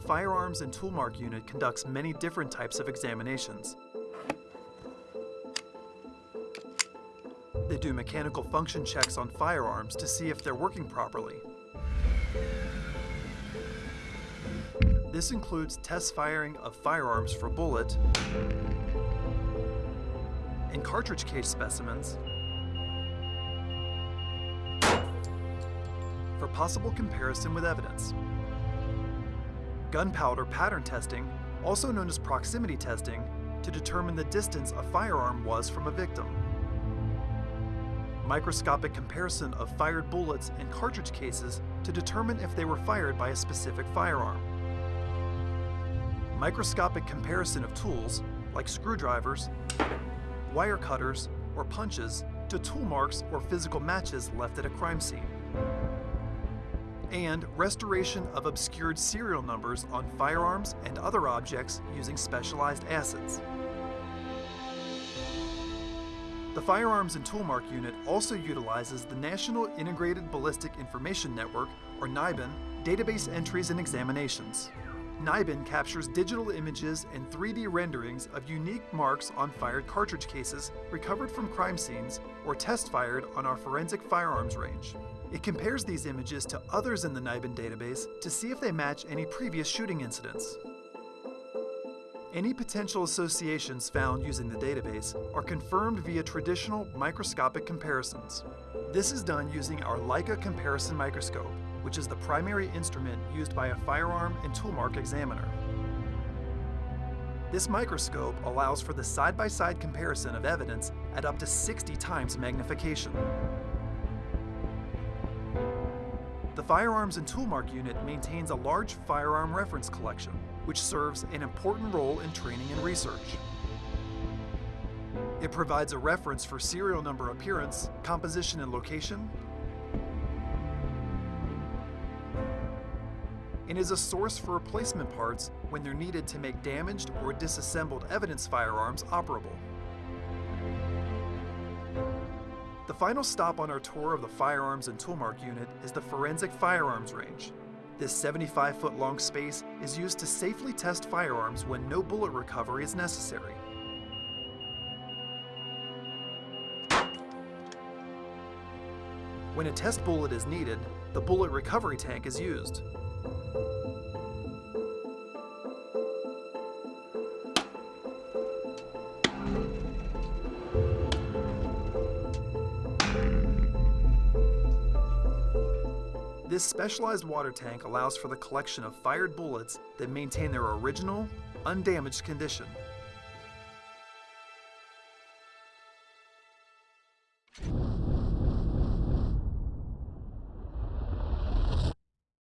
Firearms and Toolmark Unit conducts many different types of examinations. They do mechanical function checks on firearms to see if they're working properly. This includes test firing of firearms for bullet and cartridge case specimens for possible comparison with evidence. Gunpowder pattern testing, also known as proximity testing, to determine the distance a firearm was from a victim. Microscopic comparison of fired bullets and cartridge cases to determine if they were fired by a specific firearm. Microscopic comparison of tools, like screwdrivers, wire cutters, or punches, to tool marks or physical matches left at a crime scene and restoration of obscured serial numbers on firearms and other objects using specialized acids. The Firearms and Toolmark Unit also utilizes the National Integrated Ballistic Information Network, or NIBIN, database entries and examinations. NIBIN captures digital images and 3D renderings of unique marks on fired cartridge cases recovered from crime scenes or test fired on our forensic firearms range. It compares these images to others in the NIBIN database to see if they match any previous shooting incidents. Any potential associations found using the database are confirmed via traditional microscopic comparisons. This is done using our Leica comparison microscope, which is the primary instrument used by a firearm and toolmark examiner. This microscope allows for the side-by-side -side comparison of evidence at up to 60 times magnification. The Firearms and Toolmark Unit maintains a large firearm reference collection, which serves an important role in training and research. It provides a reference for serial number appearance, composition and location, and is a source for replacement parts when they're needed to make damaged or disassembled evidence firearms operable. The final stop on our tour of the Firearms and Toolmark unit is the Forensic Firearms Range. This 75-foot long space is used to safely test firearms when no bullet recovery is necessary. When a test bullet is needed, the bullet recovery tank is used. This specialized water tank allows for the collection of fired bullets that maintain their original, undamaged condition